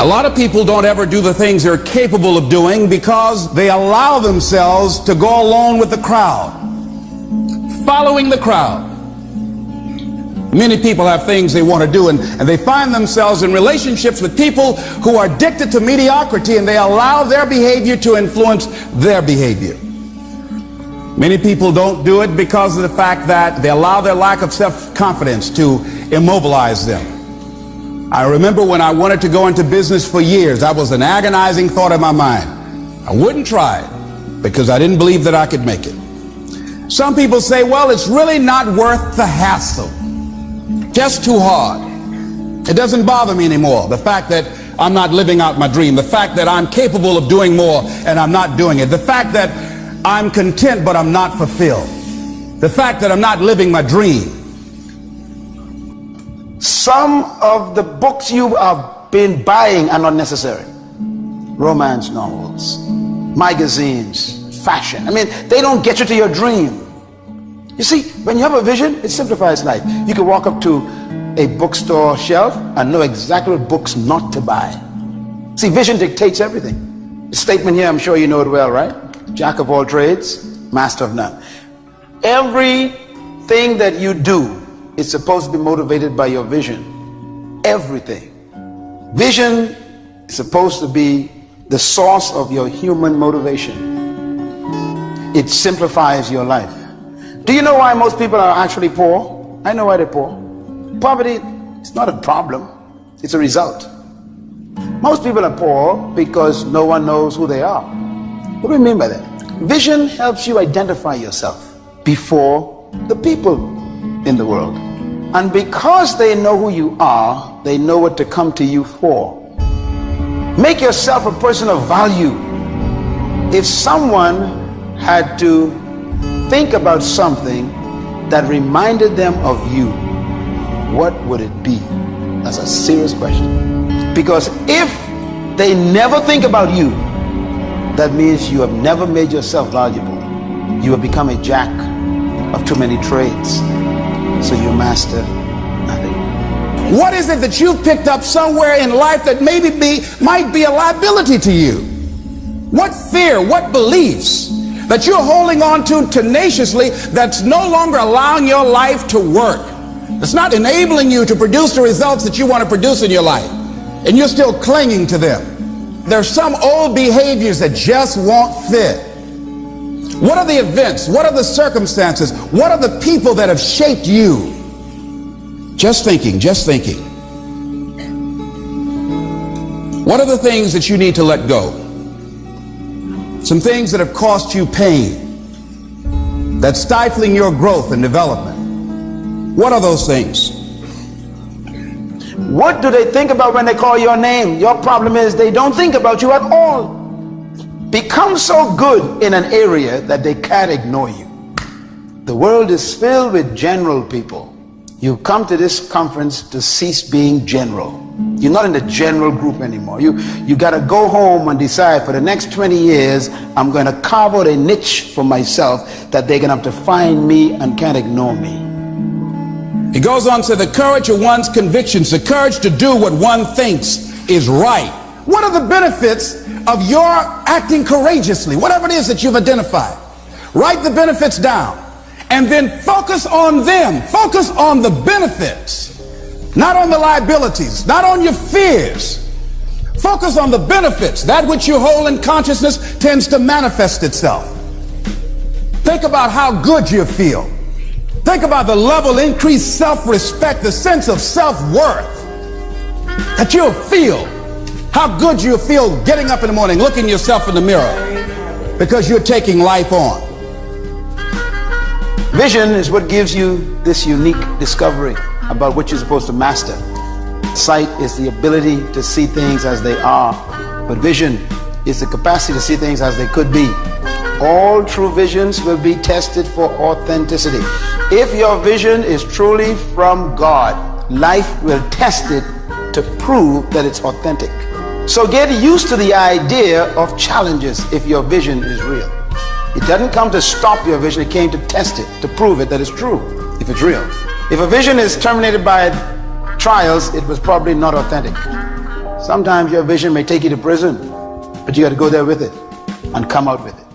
A lot of people don't ever do the things they're capable of doing because they allow themselves to go along with the crowd, following the crowd. Many people have things they want to do and, and they find themselves in relationships with people who are addicted to mediocrity and they allow their behavior to influence their behavior. Many people don't do it because of the fact that they allow their lack of self-confidence to immobilize them. I remember when I wanted to go into business for years, that was an agonizing thought in my mind. I wouldn't try it because I didn't believe that I could make it. Some people say, well, it's really not worth the hassle just too hard. It doesn't bother me anymore. The fact that I'm not living out my dream, the fact that I'm capable of doing more and I'm not doing it, the fact that I'm content but I'm not fulfilled, the fact that I'm not living my dream. Some of the books you have been buying are not necessary. Romance novels, magazines, fashion. I mean, they don't get you to your dream. You see, when you have a vision, it simplifies life. You can walk up to a bookstore shelf and know exactly what books not to buy. See, vision dictates everything. The statement here, I'm sure you know it well, right? Jack of all trades, master of none. Everything that you do is supposed to be motivated by your vision. Everything. Vision is supposed to be the source of your human motivation. It simplifies your life. Do you know why most people are actually poor? I know why they're poor. Poverty is not a problem, it's a result. Most people are poor because no one knows who they are. What do we mean by that? Vision helps you identify yourself before the people in the world. And because they know who you are, they know what to come to you for. Make yourself a person of value. If someone had to think about something that reminded them of you, what would it be? That's a serious question. Because if they never think about you, that means you have never made yourself valuable. You have become a jack of too many trades. So you master nothing. What is it that you've picked up somewhere in life that maybe be, might be a liability to you? What fear, what beliefs that you're holding on to tenaciously that's no longer allowing your life to work. It's not enabling you to produce the results that you want to produce in your life. And you're still clinging to them. There's some old behaviors that just won't fit. What are the events? What are the circumstances? What are the people that have shaped you? Just thinking, just thinking. What are the things that you need to let go? some things that have cost you pain, that's stifling your growth and development. What are those things? What do they think about when they call your name? Your problem is they don't think about you at all. Become so good in an area that they can't ignore you. The world is filled with general people. You come to this conference to cease being general. You're not in the general group anymore. You, you got to go home and decide for the next 20 years, I'm going to carve out a niche for myself that they're going to have to find me and can't ignore me. He goes on to the courage of one's convictions, the courage to do what one thinks is right. What are the benefits of your acting courageously? Whatever it is that you've identified. Write the benefits down and then focus on them. Focus on the benefits not on the liabilities, not on your fears. Focus on the benefits. That which you hold in consciousness tends to manifest itself. Think about how good you feel. Think about the level increased self-respect, the sense of self-worth that you'll feel. How good you'll feel getting up in the morning, looking yourself in the mirror because you're taking life on. Vision is what gives you this unique discovery about what you're supposed to master. Sight is the ability to see things as they are, but vision is the capacity to see things as they could be. All true visions will be tested for authenticity. If your vision is truly from God, life will test it to prove that it's authentic. So get used to the idea of challenges if your vision is real. It doesn't come to stop your vision, it came to test it, to prove it that it's true, if it's real. If a vision is terminated by trials, it was probably not authentic. Sometimes your vision may take you to prison, but you got to go there with it and come out with it.